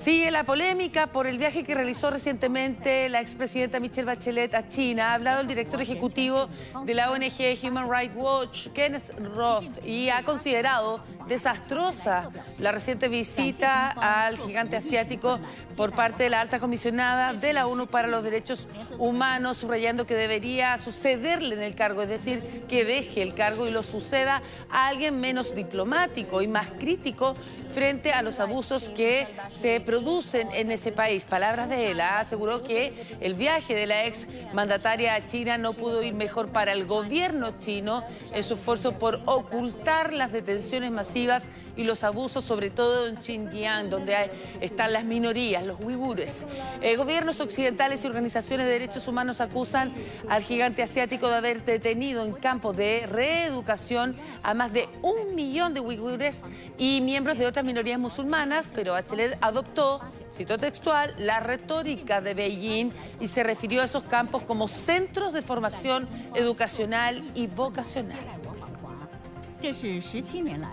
Sigue la polémica por el viaje que realizó recientemente la expresidenta Michelle Bachelet a China. Ha hablado el director ejecutivo de la ONG Human Rights Watch, Kenneth Roth, y ha considerado desastrosa la reciente visita al gigante asiático por parte de la alta comisionada de la ONU para los Derechos Humanos, subrayando que debería sucederle en el cargo, es decir, que deje el cargo y lo suceda a alguien menos diplomático y más crítico frente a los abusos que se producen en ese país. Palabras de él, ¿ah? aseguró que el viaje de la ex mandataria a China no pudo ir mejor para el gobierno chino en su esfuerzo por ocultar las detenciones masivas y los abusos, sobre todo en Xinjiang, donde están las minorías, los uigures. Eh, gobiernos occidentales y organizaciones de derechos humanos acusan al gigante asiático de haber detenido en campos de reeducación a más de un millón de uigures y miembros de otras minorías musulmanas, pero Bachelet adoptó, cito textual, la retórica de Beijing y se refirió a esos campos como centros de formación educacional y vocacional. 这是十七年来